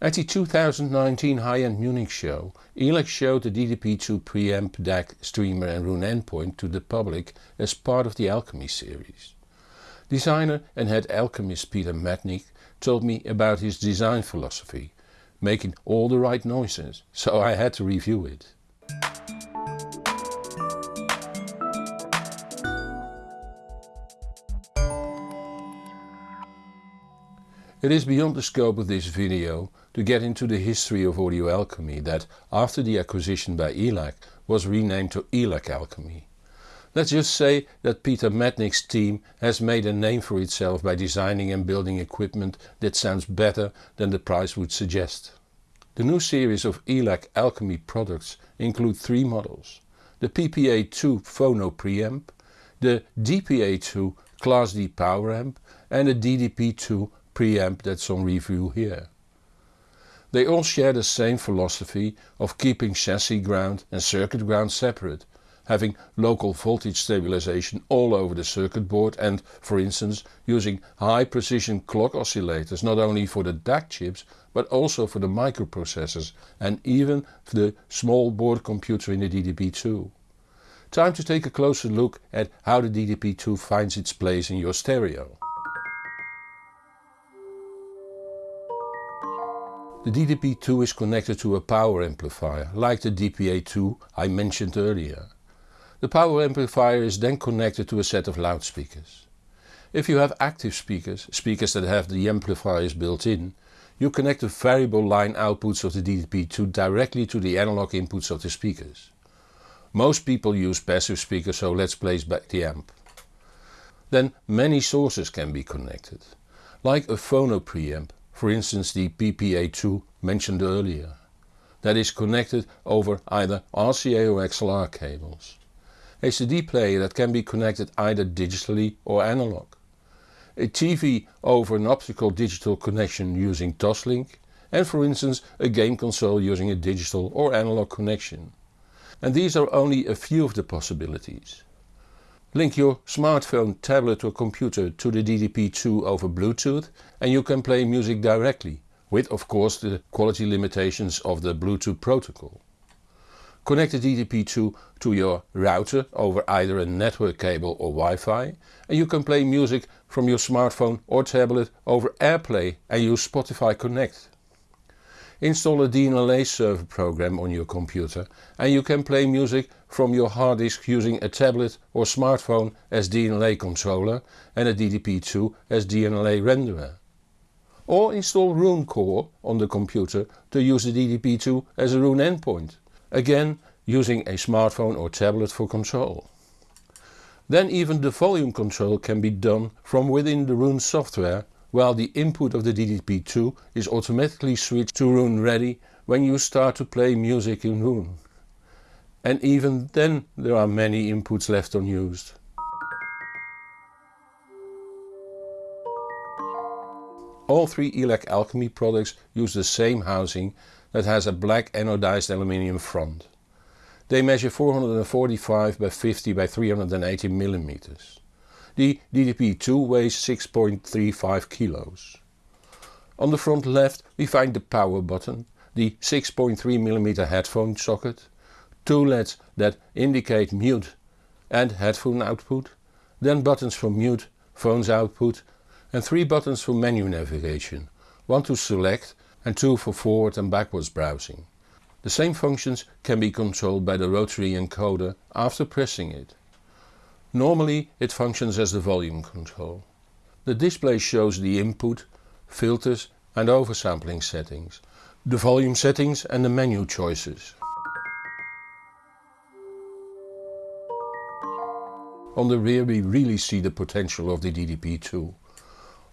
At the 2019 high-end Munich show, ELAC showed the DDP2 preamp, DAC, streamer and Roon endpoint to the public as part of the Alchemy series. Designer and head alchemist Peter Madnick told me about his design philosophy, making all the right noises, so I had to review it. It is beyond the scope of this video to get into the history of Audio Alchemy that, after the acquisition by ELAC, was renamed to ELAC Alchemy. Let's just say that Peter Madnick's team has made a name for itself by designing and building equipment that sounds better than the price would suggest. The new series of ELAC Alchemy products include three models. The PPA2 Phono preamp, the DPA2 Class D power amp and the DDP2 preamp that's on review here. They all share the same philosophy of keeping chassis ground and circuit ground separate, having local voltage stabilization all over the circuit board and, for instance, using high precision clock oscillators not only for the DAC chips but also for the microprocessors and even for the small board computer in the DDP2. Time to take a closer look at how the DDP2 finds its place in your stereo. The DDP2 is connected to a power amplifier, like the DPA2 I mentioned earlier. The power amplifier is then connected to a set of loudspeakers. If you have active speakers, speakers that have the amplifiers built in, you connect the variable line outputs of the DDP2 directly to the analog inputs of the speakers. Most people use passive speakers so let's place back the amp. Then many sources can be connected, like a phono preamp for instance the PPA2 mentioned earlier, that is connected over either RCA or XLR cables. A CD player that can be connected either digitally or analog. A TV over an optical digital connection using Toslink and for instance a game console using a digital or analog connection. And these are only a few of the possibilities. Link your smartphone, tablet or computer to the DDP2 over Bluetooth and you can play music directly, with of course the quality limitations of the Bluetooth protocol. Connect the DDP2 to your router over either a network cable or Wi-Fi and you can play music from your smartphone or tablet over AirPlay and use Spotify Connect. Install a DLNA server program on your computer and you can play music from your hard disk using a tablet or smartphone as DLNA controller and a DDP2 as DLNA renderer. Or install Roon Core on the computer to use the DDP2 as a Roon endpoint, again using a smartphone or tablet for control. Then even the volume control can be done from within the Roon software while the input of the DDP2 is automatically switched to Roon ready when you start to play music in Roon. And even then there are many inputs left unused. All three ELAC Alchemy products use the same housing that has a black anodized aluminium front. They measure 445 by 50 by 380 millimeters. The DDP2 weighs 6.35 kilos. On the front left we find the power button, the 6.3mm headphone socket, two LEDs that indicate mute and headphone output, then buttons for mute, phones output and three buttons for menu navigation, one to select and two for forward and backwards browsing. The same functions can be controlled by the rotary encoder after pressing it. Normally it functions as the volume control. The display shows the input, filters and oversampling settings, the volume settings and the menu choices. On the rear we really see the potential of the DDP2.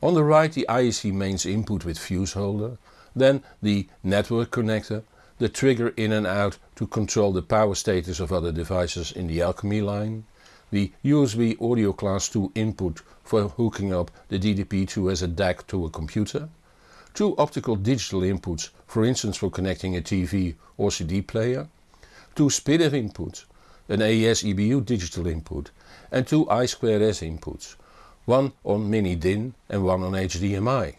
On the right the IEC mains input with fuse holder, then the network connector, the trigger in and out to control the power status of other devices in the Alchemy line, the USB audio class 2 input for hooking up the DDP2 as a DAC to a computer, two optical digital inputs for instance for connecting a TV or CD player, two SPDIF inputs, an AES EBU digital input and two I2S inputs, one on mini DIN and one on HDMI.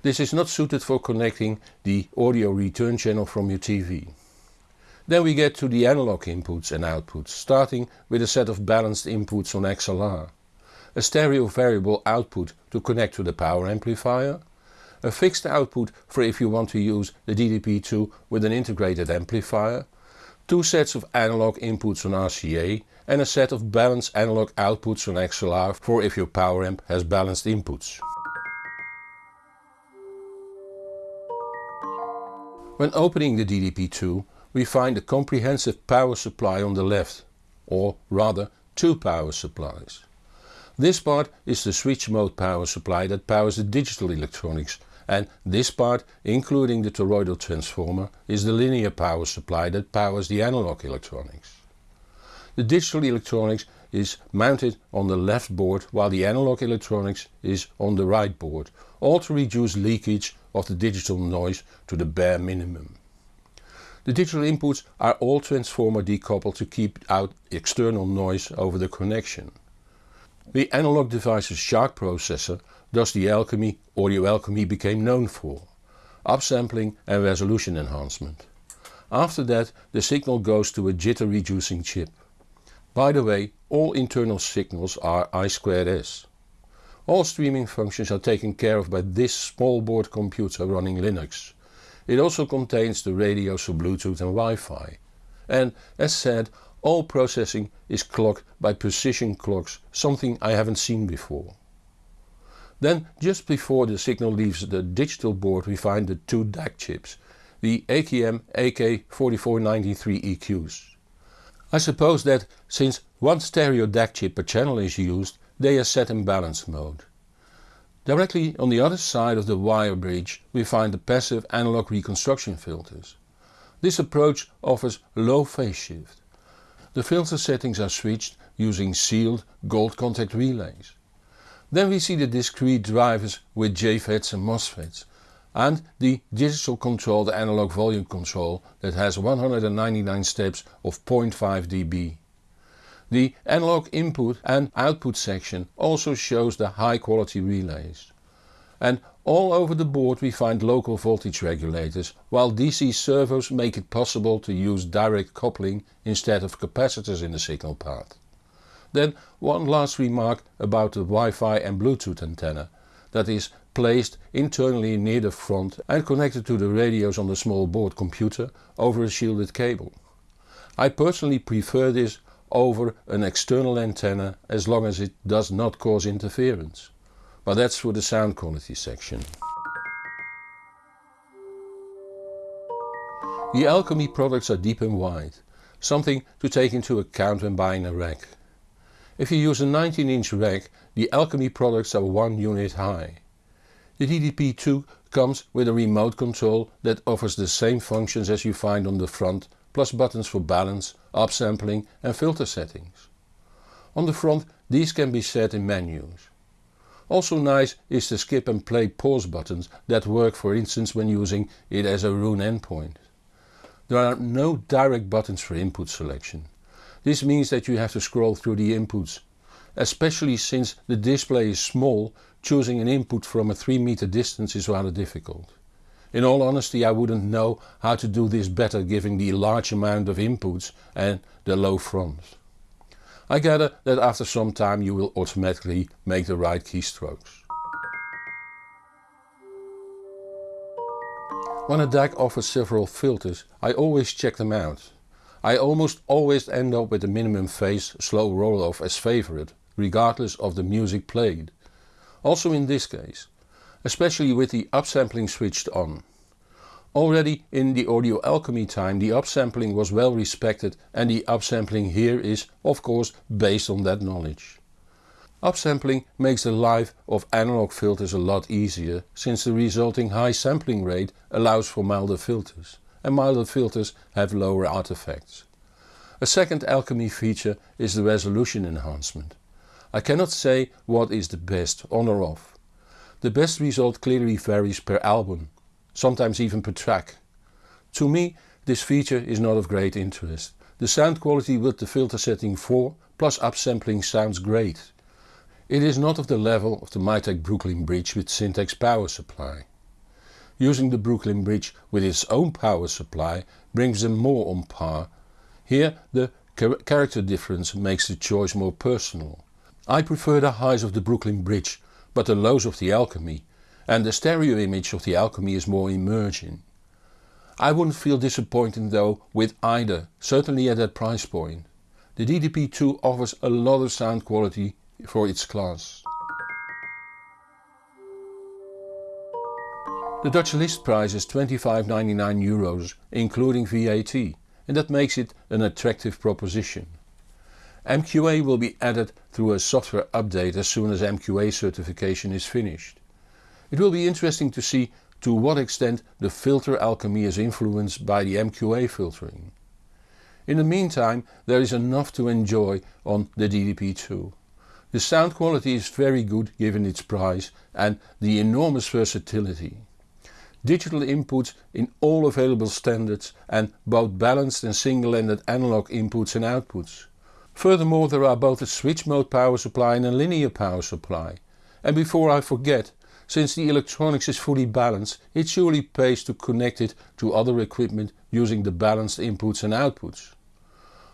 This is not suited for connecting the audio return channel from your TV. Then we get to the analog inputs and outputs, starting with a set of balanced inputs on XLR, a stereo variable output to connect to the power amplifier, a fixed output for if you want to use the DDP2 with an integrated amplifier, two sets of analog inputs on RCA and a set of balanced analog outputs on XLR for if your power amp has balanced inputs. When opening the DDP2 we find a comprehensive power supply on the left, or rather two power supplies. This part is the switch mode power supply that powers the digital electronics and this part, including the toroidal transformer, is the linear power supply that powers the analog electronics. The digital electronics is mounted on the left board while the analog electronics is on the right board, all to reduce leakage of the digital noise to the bare minimum. The digital inputs are all transformer decoupled to keep out external noise over the connection. The Analog Devices SHARC processor does the alchemy audio alchemy became known for, upsampling and resolution enhancement. After that the signal goes to a jitter reducing chip. By the way, all internal signals are I2S. All streaming functions are taken care of by this small board computer running Linux. It also contains the radios for Bluetooth and Wi-Fi. And as said, all processing is clocked by precision clocks, something I haven't seen before. Then just before the signal leaves the digital board we find the two DAC chips, the AKM AK4493 EQs. I suppose that since one stereo DAC chip per channel is used they are set in balance mode. Directly on the other side of the wire bridge we find the passive analog reconstruction filters. This approach offers low phase shift. The filter settings are switched using sealed gold contact relays. Then we see the discrete drivers with JFETs and MOSFETs and the digital controlled analog volume control that has 199 steps of 0.5 dB. The analog input and output section also shows the high quality relays. And all over the board we find local voltage regulators, while DC servos make it possible to use direct coupling instead of capacitors in the signal path. Then one last remark about the Wi-Fi and Bluetooth antenna that is placed internally near the front and connected to the radios on the small board computer over a shielded cable. I personally prefer this over an external antenna as long as it does not cause interference. But that's for the sound quality section. The Alchemy products are deep and wide, something to take into account when buying a rack. If you use a 19 inch rack the Alchemy products are 1 unit high. The DDP2 comes with a remote control that offers the same functions as you find on the front plus buttons for balance, upsampling and filter settings. On the front these can be set in menus. Also nice is the skip and play pause buttons that work for instance when using it as a Roon endpoint. There are no direct buttons for input selection. This means that you have to scroll through the inputs. Especially since the display is small, choosing an input from a 3 meter distance is rather difficult. In all honesty I wouldn't know how to do this better given the large amount of inputs and the low fronts. I gather that after some time you will automatically make the right keystrokes. When a DAC offers several filters I always check them out. I almost always end up with the minimum phase slow roll off as favorite, regardless of the music played. Also in this case especially with the upsampling switched on. Already in the audio alchemy time the upsampling was well respected and the upsampling here is of course based on that knowledge. Upsampling makes the life of analog filters a lot easier since the resulting high sampling rate allows for milder filters and milder filters have lower artifacts. A second alchemy feature is the resolution enhancement. I cannot say what is the best on or off. The best result clearly varies per album, sometimes even per track. To me this feature is not of great interest. The sound quality with the filter setting 4 plus upsampling sounds great. It is not of the level of the Mytek Brooklyn Bridge with Syntax power supply. using the Brooklyn Bridge with its own power supply brings them more on par. Here the character difference makes the choice more personal. I prefer the highs of the Brooklyn Bridge but the lows of the Alchemy and the stereo image of the Alchemy is more emerging. I wouldn't feel disappointed though with either, certainly at that price point. The DDP2 offers a lot of sound quality for its class. The Dutch list price is 25.99 euros including VAT and that makes it an attractive proposition. MQA will be added through a software update as soon as MQA certification is finished. It will be interesting to see to what extent the filter alchemy is influenced by the MQA filtering. In the meantime there is enough to enjoy on the DDP2. The sound quality is very good given its price and the enormous versatility digital inputs in all available standards and both balanced and single-ended analog inputs and outputs. Furthermore there are both a switch mode power supply and a linear power supply. And before I forget, since the electronics is fully balanced it surely pays to connect it to other equipment using the balanced inputs and outputs.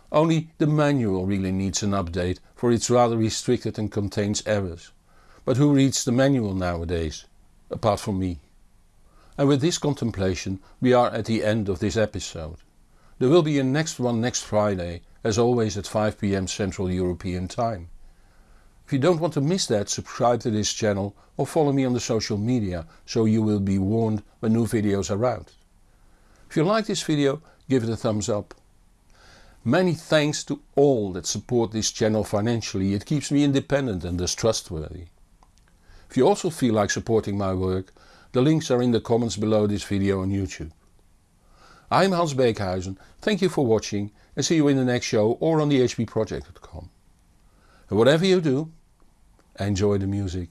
Only the manual really needs an update for it's rather restricted and contains errors. But who reads the manual nowadays? Apart from me. And with this contemplation we are at the end of this episode. There will be a next one next Friday, as always at 5pm Central European Time. If you don't want to miss that subscribe to this channel or follow me on the social media so you will be warned when new videos are out. If you like this video give it a thumbs up. Many thanks to all that support this channel financially, it keeps me independent and thus trustworthy. If you also feel like supporting my work the links are in the comments below this video on YouTube. I'm Hans Beekhuyzen, thank you for watching and see you in the next show or on the hbproject.com. And whatever you do, enjoy the music.